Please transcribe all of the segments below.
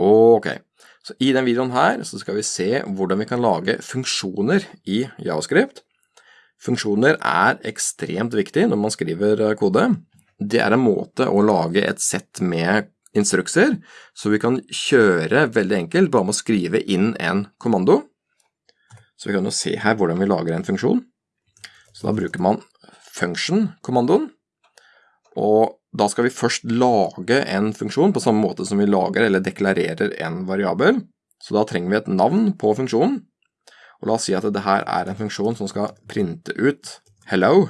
Ok, så i den videoen her så skal vi se hvordan vi kan lage funksjoner i JavaScript. Funksjoner er ekstremt viktig når man skriver eh, kode. Det er en måte å lage et sett med instrukser, så vi kan kjøre veldig enkelt bare med å skrive inn en kommando. Så vi kan jo se her hvordan vi lager en funksjon. Så da bruker man function-kommandoen, og da skal vi først lage en funksjon på samme måte som vi lager eller deklarerer en variabel. Så da trenger vi et navn på funksjonen. Og la oss si at dette er en funksjon som skal printe ut hello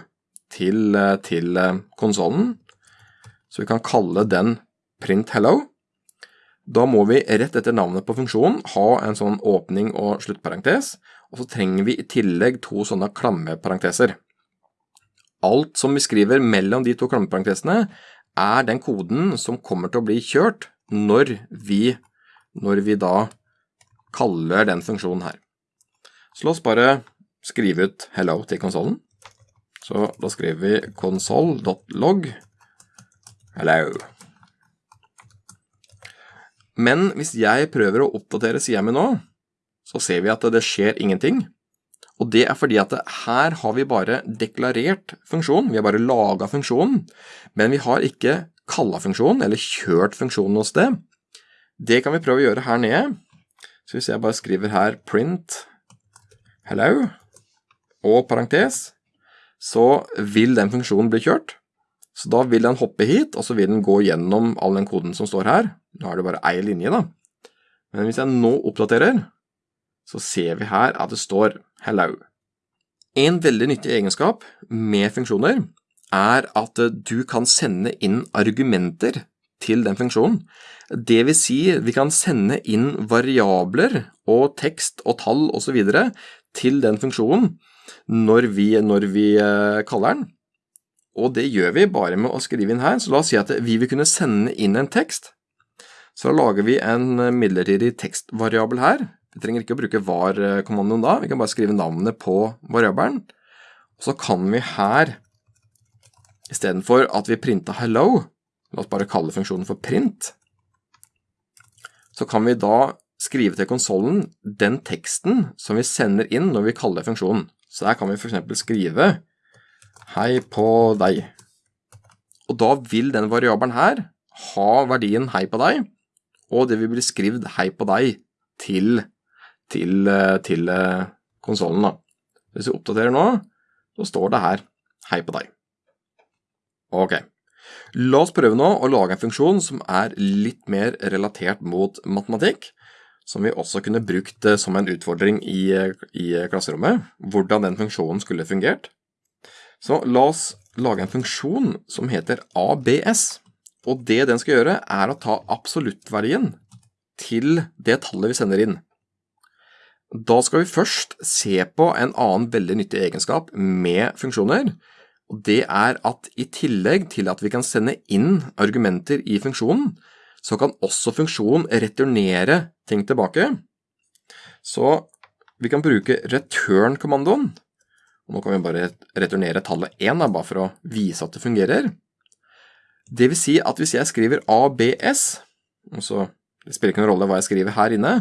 til, til konsolen. Så vi kan kalle den print hello. Da må vi rett etter navnet på funksjonen ha en sånn åpning og sluttparentes, og så trenger vi i tillegg to sånne klammeparenteser. Alt som vi skriver mellom de to klammeparentesene er den koden som kommer til å bli kjørt når vi, når vi da kaller den funksjonen her. Så la oss bare skrive ut hello til konsolen. Så da skriver vi console.log hello. Men hvis jeg prøver å oppdatere sida mi nå, så ser vi at det skjer ingenting. Og det er fordi at her har vi bare deklarert funksjonen, vi har bare laget funksjonen, men vi har ikke kalla funksjonen, eller kjørt funksjonen hos det. Det kan vi prøve å gjøre her nede. Så hvis jeg bare skriver her print hello og parentes, så vil den funksjonen bli kjørt. Så da vil den hoppe hit, og så vil den gå gjennom all den koden som står her. Nå er det bare ei linje da. Men hvis jeg nå oppdaterer, så ser vi her at det står hello. En veldig nyttig egenskap med funksjoner er at du kan sende inn argumenter til den funksjonen. Det vil si, vi kan sende inn variabler og tekst og tall videre til den funksjonen når vi, når vi eh, kaller den. Og det gjør vi bare med å skrive inn her, så la oss si at vi vil kunne sende inn en tekst. Så lager vi en midlertidig tekstvariabel her, vi trenger ikke å bruke var-kommandoen da, vi kan bare skrive navnet på variabelen. Så kan vi her, i stedet for at vi printet hello, la oss bare kalle funksjonen for print, så kan vi da skrive til konsolen den teksten som vi sender inn når vi kaller funksjonen. Så her kan vi for eksempel skrive hei på deg. Og da vil den variabelen her ha verdien hei på deg, og det vil bli skrevet hei på deg til til, eh, til konsollen. Hvis vi oppdaterer nå, så står det her 'Hei på deg'. Ok. La oss prøve nå å lage en funksjon som er litt mer relatert mot matematikk, som vi også kunne brukt eh, som en utfordring i, i klasserommet, hvordan den funksjonen skulle fungert. Så la oss lage en funksjon som heter ABS, og det den skal gjøre er å ta absoluttverdien til det tallet vi sender inn. Da skal vi først se på en annen veldig nyttig egenskap med funksjoner, og det er at i tillegg til at vi kan sende inn argumenter i funksjonen, så kan også funksjonen returnere ting tilbake. Så vi kan bruke return-kommandoen, nå kan vi bare returnere tallet 1 da, bare for å vise at det fungerer. Det vil si at hvis jeg skriver ABS, altså så det spiller ikke noen rolle hva jeg skriver her inne,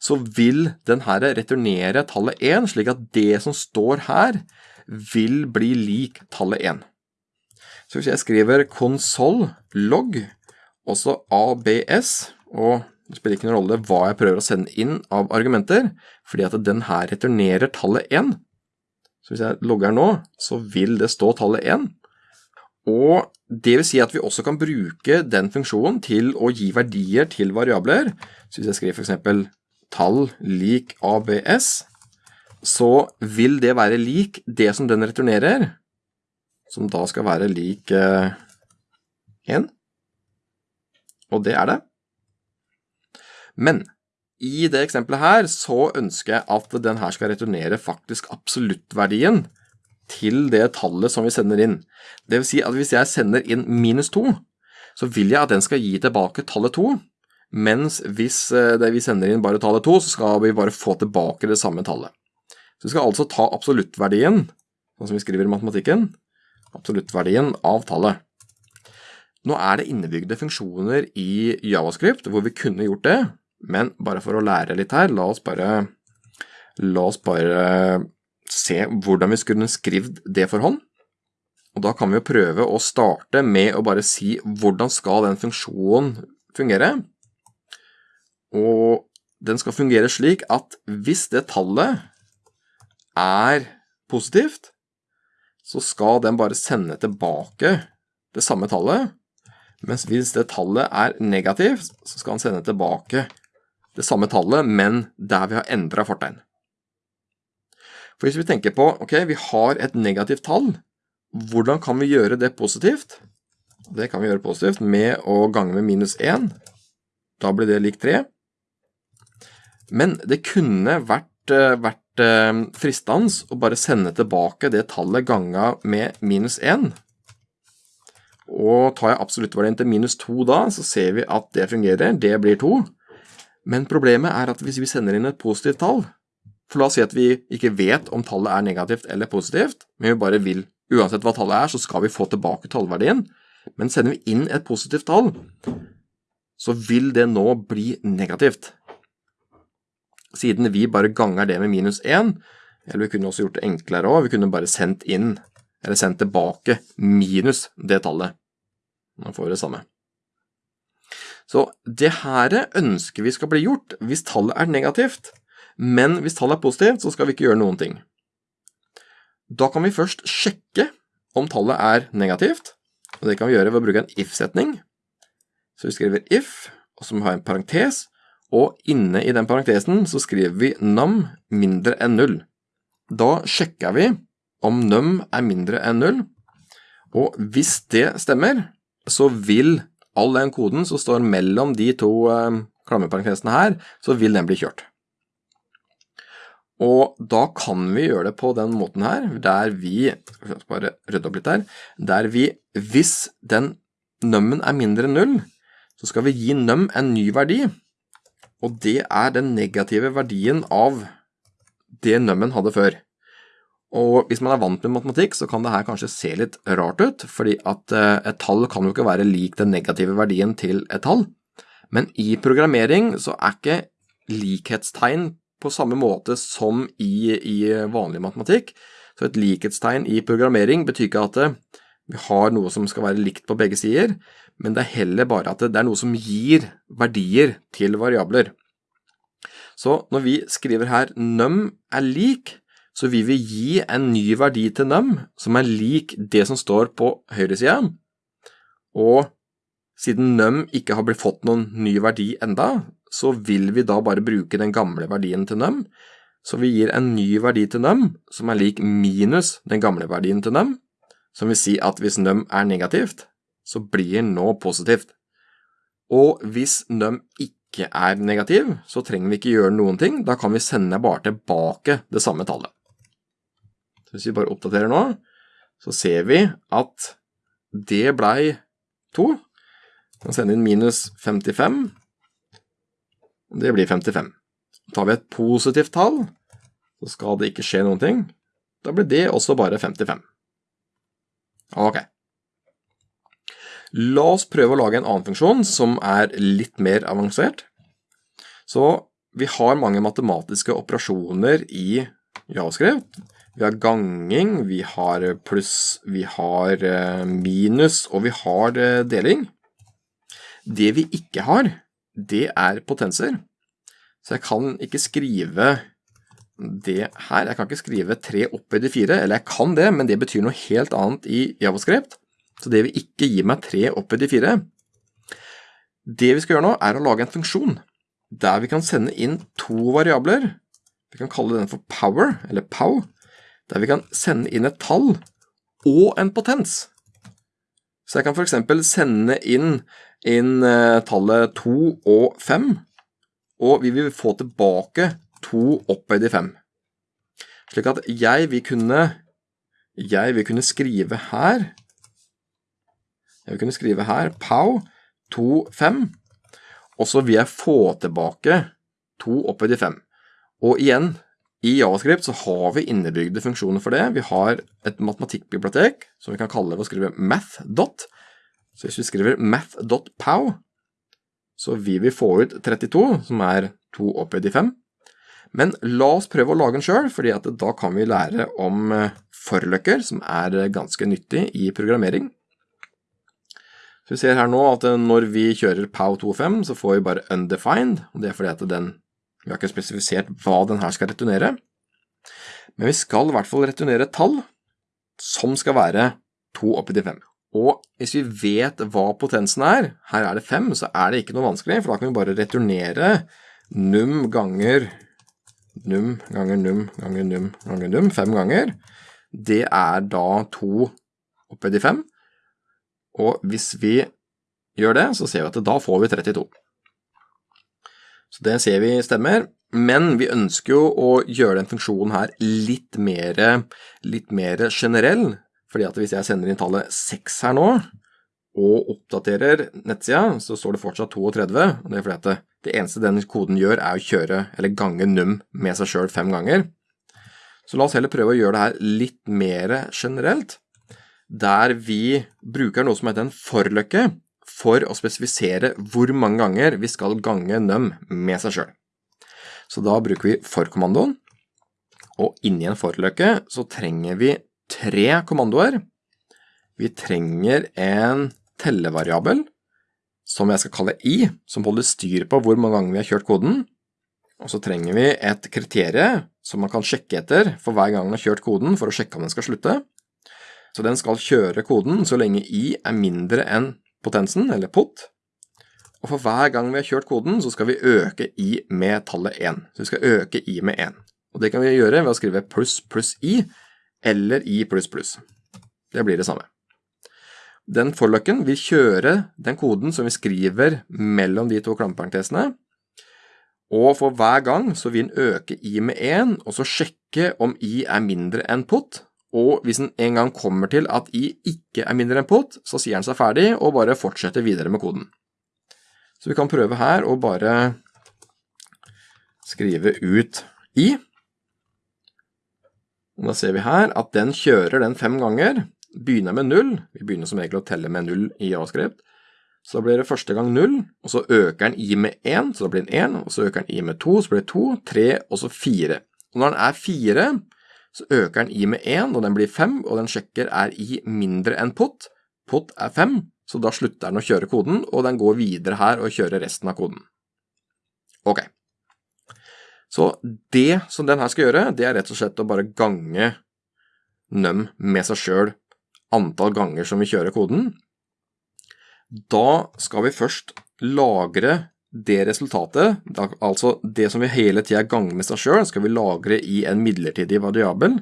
så vil den her returnere tallet 1, slik at det som står her vil bli lik tallet 1. Så hvis jeg skriver console log, også ABS, og det spiller ikke noen rolle hva jeg prøver å sende inn av argumenter, fordi at den her returnerer tallet 1. Så hvis jeg logger nå, så vil det stå tallet 1. Og det vil si at vi også kan bruke den funksjonen til å gi verdier til variabler. Så hvis jeg skriver for eksempel tall lik ABS, så vil det være lik det som den returnerer, som da skal være lik 1. Eh, Og det er det. Men i det eksempelet her så ønsker jeg at den her skal returnere faktisk absoluttverdien til det tallet som vi sender inn. Det vil si at hvis jeg sender inn minus 2, så vil jeg at den skal gi tilbake tallet 2, mens hvis det vi sender inn bare tallet 2, så skal vi bare få tilbake det samme tallet. Så vi skal altså ta absoluttverdien, sånn som vi skriver i matematikken, absoluttverdien av tallet. Nå er det innebygde funksjoner i JavaScript hvor vi kunne gjort det, Men bare for å lære litt her, la oss bare, la oss bare se hvordan vi skulle skrevet det for hånd. Og da kan vi jo prøve å starte med å bare si hvordan skal den funksjonen fungere. Og den skal fungere slik at hvis det tallet er positivt, så skal den bare sende tilbake det samme tallet. Mens hvis det tallet er negativt, så skal den sende tilbake det samme tallet, men der vi har endret fortegn. For hvis vi tenker på, ok, vi har et negativt tall, hvordan kan vi gjøre det positivt? Det kan vi gjøre positivt med å gange med minus 1. Da blir det lik 3. Men det kunne vært, eh, vært eh, fristende å bare sende tilbake det tallet ganga med minus 1. Og tar jeg absoluttverdien til minus 2 da, så ser vi at det fungerer. Det blir 2. Men problemet er at hvis vi sender inn et positivt tall, for la oss si at vi ikke vet om tallet er negativt eller positivt, men vi bare vil Uansett hva tallet er, så skal vi få tilbake tallverdien. Men sender vi inn et positivt tall, så vil det nå bli negativt. Siden vi bare ganger det med minus 1, eller vi kunne også gjort det enklere også, vi kunne bare sendt inn, eller sendt tilbake minus det tallet. Nå får vi det samme. Så det her ønsker vi skal bli gjort hvis tallet er negativt, men hvis tallet er positivt, så skal vi ikke gjøre noen ting. Da kan vi først sjekke om tallet er negativt, og det kan vi gjøre ved å bruke en if-setning. Så vi skriver if, og så må vi ha en parentes, og inne i den parentesen så skriver vi num mindre enn 0. Da sjekker vi om num er mindre enn 0, og hvis det stemmer, så vil all den koden som står mellom de to eh, klammeparentesene her, så vil den bli kjørt. Og da kan vi gjøre det på den måten her, der vi, bare rydde opp litt her, der vi, hvis den nummen er mindre enn null, så skal vi gi num en ny verdi, og det er den negative verdien av det nummen hadde før. Og hvis man er vant med matematikk, så kan det her kanskje se litt rart ut, fordi at eh, et tall kan jo ikke være lik den negative verdien til et tall. Men i programmering så er ikke likhetstegn på samme måte som i, i vanlig matematikk. Så et likhetstegn i programmering betyr ikke at eh, vi har noe som skal være likt på begge sider, men det er heller bare at det er noe som gir verdier til variabler. Så når vi skriver her num er lik, så vil vi gi en ny verdi til num som er lik det som står på høyresida. Og siden num ikke har blitt fått noen ny verdi enda, så vil vi da bare bruke den gamle verdien til num, så vi gir en ny verdi til num som er lik minus den gamle verdien til num, som vil si at hvis num er negativt, så blir nå positivt. Og hvis num ikke er negativ, så trenger vi ikke gjøre noen ting, da kan vi sende bare tilbake det samme tallet. Så hvis vi bare oppdaterer nå, så ser vi at det blei 2. Vi kan sende inn minus 55, det blir 55. Tar vi et positivt tall, så skal det ikke skje noen ting. Da blir det også bare 55. Ok. La oss prøve å lage en annen funksjon som er litt mer avansert. Så vi har mange matematiske operasjoner i javascript. Vi har ganging, vi har pluss, vi har eh, minus, og vi har eh, deling. Det vi ikke har, det er potenser. Så jeg kan ikke skrive det her. Jeg kan ikke skrive 3 opphøyd i 4, eller jeg kan det, men det betyr noe helt annet i javascript. Så det vil ikke gi meg 3 opphøyd i 4. Det vi skal gjøre nå er å lage en funksjon der vi kan sende inn to variabler. Vi kan kalle den for power, eller pow, der vi kan sende inn et tall og en potens. Så jeg kan for eksempel sende inn, inn uh, tallet 2 og 5, og vi vil få tilbake 2 opphøyd i 5. Slik at jeg vil kunne, jeg vil kunne skrive her, jeg vil kunne skrive her, pow, 2, 5, og så vil jeg få tilbake 2 opphøyd i 5. Og igjen, i JavaScript så har vi innebygde funksjoner for det. Vi har et matematikkbibliotek som vi kan kalle det å skrive math. Så hvis vi skriver math.pow, så vi vil få ut 32, som er 2 opphøyd i 5. Men la oss prøve å lage den sjøl, fordi da kan vi lære om eh, forløkker, som er ganske nyttig i programmering. Så vi ser her nå at når vi kjører POW25, så får vi bare undefined, og det er fordi at den, vi har ikke spesifisert hva den her skal returnere. Men vi skal i hvert fall returnere et tall som skal være 2 oppi til 5. Og hvis vi vet hva potensen er, her er det 5, så er det ikke noe vanskelig, for da kan vi bare returnere num ganger num ganger num ganger num ganger num, fem ganger. Det er da 2 opphøyd i 5. Og hvis vi gjør det, så ser vi at da får vi 32. Så det ser vi stemmer. Men vi ønsker jo å gjøre den funksjonen her litt mer, litt mer generell, fordi at hvis jeg sender inn tallet 6 her nå, og oppdaterer nettsida, så står det fortsatt 32, og det er fordi at det, eneste den koden gjør er å kjøre, eller gange num med seg selv fem ganger. Så la oss heller prøve å gjøre det her litt mer generelt, der vi bruker noe som heter en forløkke, for å spesifisere hvor mange ganger vi skal gange num med seg selv. Så da bruker vi for-kommandoen, og inni en forløkke så trenger vi tre kommandoer. Vi trenger en tellevariabel, som jeg skal kalle i, som holder styr på hvor mange ganger vi har kjørt koden. Og så trenger vi et kriterie som man kan sjekke etter for hver gang man har kjørt koden for å sjekke om den skal slutte. Så den skal kjøre koden så lenge i er mindre enn potensen, eller pot, og for hver gang vi har kjørt koden, så skal vi øke i med tallet 1. Så vi skal øke i med 1. Og det kan vi gjøre ved å skrive pluss pluss i, eller i pluss pluss. Det blir det samme. Den forløkken vil kjøre den koden som vi skriver mellom de to klampeparentesene, og for hver gang så vil den øke i med 1, og så sjekke om i er mindre enn pot, og hvis den en gang kommer til at i ikke er mindre enn pot, så sier den seg ferdig og bare fortsetter videre med koden. Så vi kan prøve her å bare skrive ut i. Og da ser vi her at den kjører den fem ganger, begynner med null, vi begynner som regel å telle med null i avskrift, så blir det første gang null, og så øker den i med én, så da blir den én, og så øker den i med to, så blir det to, tre, og så fire. Og når den er fire, så øker den i med én, og den blir fem, og den sjekker er i mindre enn pot. Pot er fem, så da slutter den å kjøre koden, og den går videre her og kjører resten av koden. Ok. Så det som den her skal gjøre, det er rett og slett å bare gange num med seg sjøl antall ganger som vi kjører koden. Da skal vi først lagre det resultatet, altså det som vi hele tida ganger med seg sjøl, skal vi lagre i en midlertidig variabel,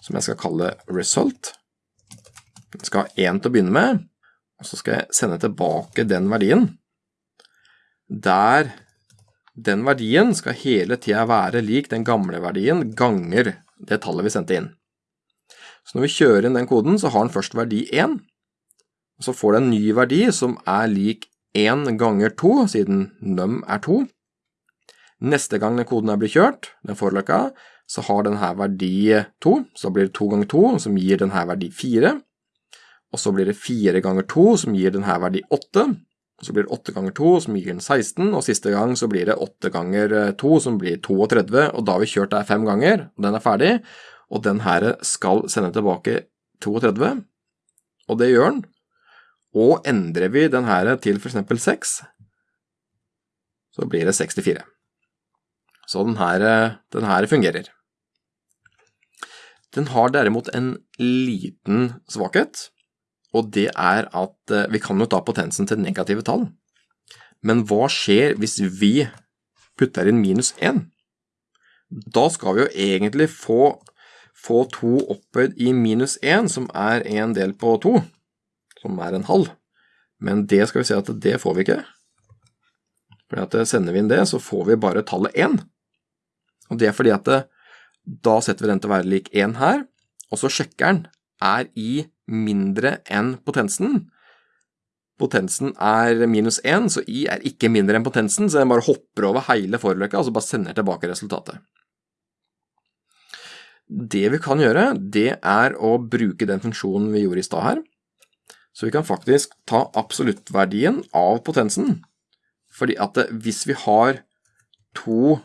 som jeg skal kalle result. Den skal ha én til å begynne med, og så skal jeg sende tilbake den verdien, der den verdien skal hele tida være lik den gamle verdien ganger det tallet vi sendte inn. Så når vi kjører inn den koden, så har den først verdi 1, og så får den en ny verdi som er lik 1 ganger 2, siden num er 2. Neste gang den koden er blitt kjørt, den foreløpige, så har den her verdi 2, så blir det 2 ganger 2, som gir den her verdi 4 og så blir det 4 ganger 2 som gir denne verdi 8, og så blir det 8 ganger 2 som gir den 16, og siste gang så blir det 8 ganger 2 som blir 32, og da har vi kjørt der fem ganger, og den er ferdig, og den her skal sende tilbake 32, og det gjør den. Og endrer vi den her til eksempel 6, så blir det 64. Så den her, den her fungerer. Den har derimot en liten svakhet, og det er at eh, vi kan jo ta potensen til negative tall. Men hva skjer hvis vi putter inn minus 1? Da skal vi jo egentlig få, få 2 opphøyd i minus 1, som er en del på 2, som er en halv. Men det skal vi se at det får vi ikke. Fordi at eh, sender vi inn det, så får vi bare tallet 1. Og det er fordi at det, eh, da setter vi den til å være lik 1 her, og så sjekker den er i mindre enn potensen. Potensen er minus 1, så i er ikke mindre enn potensen, så den bare hopper over hele forløket, altså bare sender tilbake resultatet. Det vi kan gjøre, det er å bruke den funksjonen vi gjorde i stad her. Så vi kan faktisk ta absoluttverdien av potensen Fordi at hvis vi har to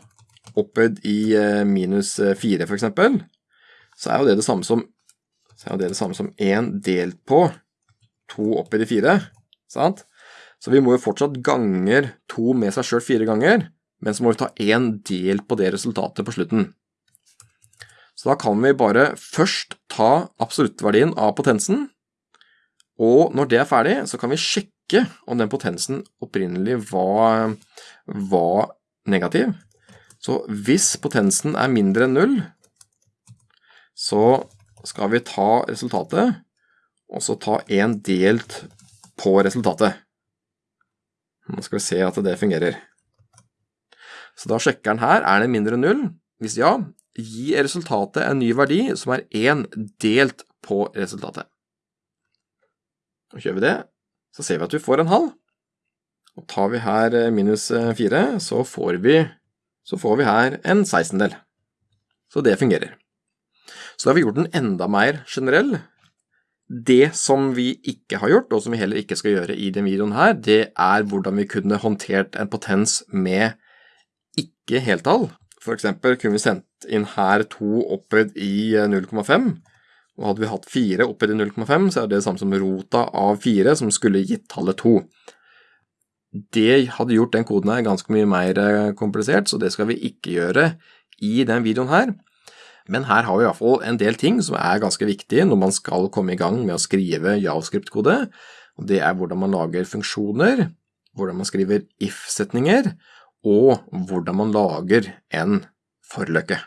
opphøyd i minus 4 for eksempel, så er jo det det samme som så er det det samme som 1 delt på 2 opp i de 4, sant? Så vi må jo fortsatt ganger 2 med seg selv 4 ganger, men så må vi ta 1 delt på det resultatet på slutten. Så da kan vi bare først ta absoluttverdien av potensen, og når det er ferdig, så kan vi sjekke om den potensen opprinnelig var, var negativ. Så hvis potensen er mindre enn null, så skal vi ta resultatet, og så ta en delt på resultatet. Nå skal vi se at det fungerer. Så da sjekker den her, er det mindre enn null? Hvis ja, gi resultatet en ny verdi som er 1 delt på resultatet. Og kjører vi det, så ser vi at vi får en halv. Og tar vi her minus 4, så får vi, så får vi her en 16-del. Så det fungerer. Så da har vi gjort den enda mer generell. Det som vi ikke har gjort, og som vi heller ikke skal gjøre i denne videoen her, det er hvordan vi kunne håndtert en potens med ikke heltall. For eksempel kunne vi sendt inn her to opphøyd i 0,5, og hadde vi hatt fire opphøyd i 0,5, så er det det samme som rota av fire, som skulle gitt tallet to. Det hadde gjort den koden her ganske mye mer komplisert, så det skal vi ikke gjøre i den videoen her. Men her har vi i hvert fall en del ting som er ganske viktige når man skal komme i gang med å skrive javascript-kode. Det er hvordan man lager funksjoner, hvordan man skriver if-setninger, og hvordan man lager en forløkke.